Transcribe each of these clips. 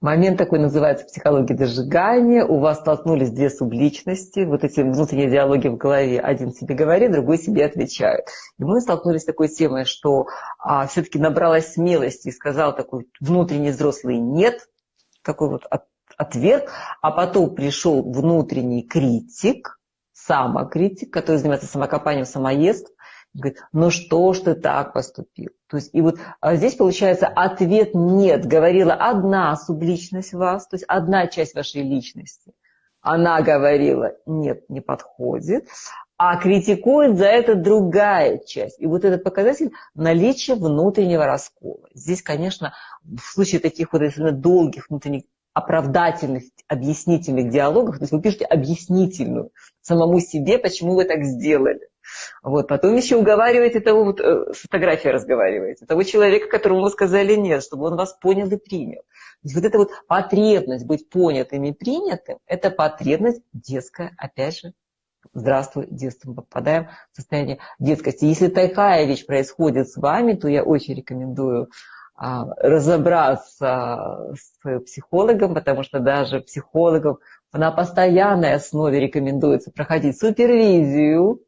Момент такой называется психология дожигания. У вас столкнулись две субличности, вот эти внутренние диалоги в голове. Один себе говорит, другой себе отвечает. И мы столкнулись с такой темой, что а, все-таки набралась смелости и сказал такой внутренний взрослый «нет», такой вот от, ответ, а потом пришел внутренний критик, самокритик, который занимается самокопанием, самоест, говорит, ну что ж ты так поступил? То есть, и вот а здесь получается ответ нет, говорила одна субличность вас, то есть одна часть вашей личности. Она говорила, нет, не подходит, а критикует за это другая часть. И вот этот показатель наличия внутреннего раскола. Здесь, конечно, в случае таких вот долгих внутренних оправдательных, объяснительных диалогов, то есть вы пишете объяснительную самому себе, почему вы так сделали. Вот. Потом еще уговариваете того, вот, э, с фотографией разговариваете, того человека, которому вы сказали нет, чтобы он вас понял и принял. То есть вот эта вот потребность быть понятым и принятым, это потребность детская, опять же, здравствуй, детство, мы попадаем в состояние детскости. Если такая вещь происходит с вами, то я очень рекомендую а, разобраться с психологом, потому что даже психологам на постоянной основе рекомендуется проходить супервизию,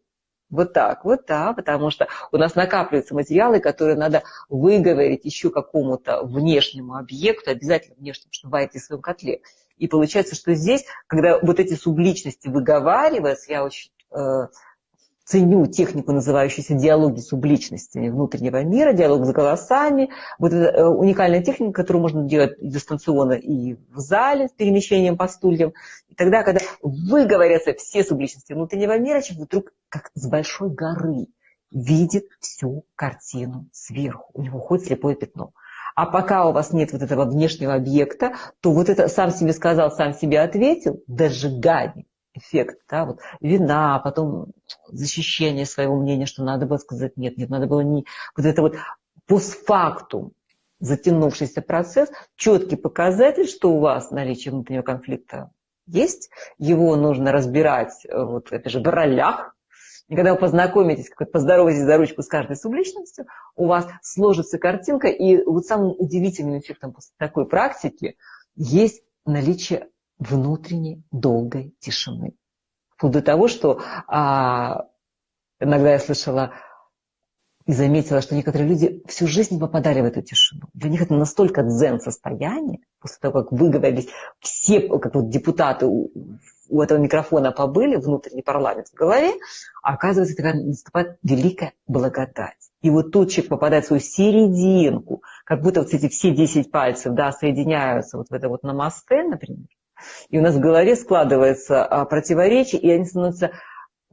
вот так, вот так, потому что у нас накапливаются материалы, которые надо выговорить еще какому-то внешнему объекту, обязательно внешнему, варить в своем котле. И получается, что здесь, когда вот эти субличности выговариваются, я очень э, ценю технику, называющуюся диалоги субличностями внутреннего мира, диалог с голосами. Вот это э, уникальная техника, которую можно делать дистанционно и в зале с перемещением по стульям. И тогда, когда выговорятся все субличности внутреннего мира, человек вдруг как с большой горы видит всю картину сверху. У него хоть слепое пятно. А пока у вас нет вот этого внешнего объекта, то вот это сам себе сказал, сам себе ответил, дожигание эффект, да, вот вина, потом защищение своего мнения, что надо было сказать нет, нет, надо было не... Вот это вот постфактум затянувшийся процесс, четкий показатель, что у вас наличие внутреннего конфликта есть, его нужно разбирать э, вот это же в ролях, и когда вы познакомитесь, как поздороваетесь за ручку с каждой субличностью, у вас сложится картинка, и вот самым удивительным эффектом после такой практики есть наличие внутренней долгой тишины. Вплоть до того, что а, иногда я слышала и заметила, что некоторые люди всю жизнь попадали в эту тишину. Для них это настолько дзен состояние, после того, как выговорились все, как вот депутаты у, у этого микрофона побыли, внутренний парламент в голове, оказывается, тогда наступает великая благодать. И вот тут человек попадает в свою серединку, как будто вот эти все 10 пальцев да, соединяются вот в это вот намасте, например, и у нас в голове складывается а, противоречие, и они становятся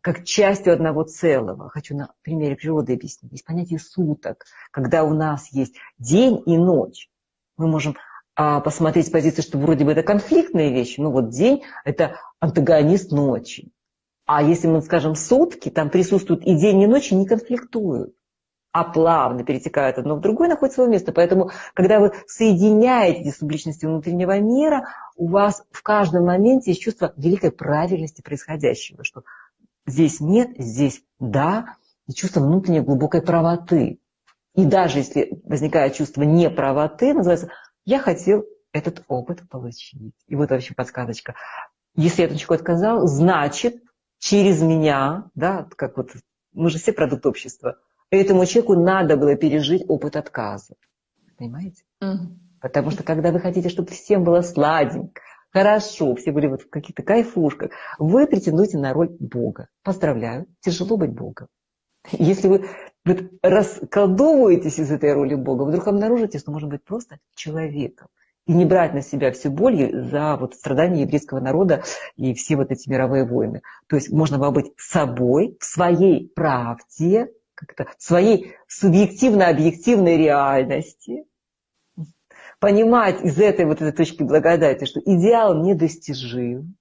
как частью одного целого. Хочу на примере природы объяснить. Есть понятие суток, когда у нас есть день и ночь. Мы можем а, посмотреть с позиции, что вроде бы это конфликтные вещи, но вот день – это антагонист ночи. А если мы скажем сутки, там присутствуют и день, и ночь, и не конфликтуют а плавно перетекают одно в другое, находят свое место. Поэтому, когда вы соединяете эти субличности внутреннего мира, у вас в каждом моменте есть чувство великой правильности происходящего, что здесь нет, здесь да, и чувство внутренней глубокой правоты. И даже если возникает чувство неправоты, называется «я хотел этот опыт получить». И вот вообще подсказочка. Если я чего отказал, значит, через меня, да, как вот мы же все продукт общества – Этому человеку надо было пережить опыт отказа. Понимаете? Угу. Потому что когда вы хотите, чтобы всем было сладенько, хорошо, все были вот в каких-то кайфушках, вы претендуете на роль Бога. Поздравляю, тяжело быть Богом. Если вы вот расколдовываетесь из этой роли Бога, вдруг обнаружите, что можно быть просто человеком. И не брать на себя всю боль за вот страдания еврейского народа и все вот эти мировые войны. То есть можно было быть собой, в своей правде, как-то своей субъективно-объективной реальности, понимать из этой вот этой точки благодати, что идеал недостижим,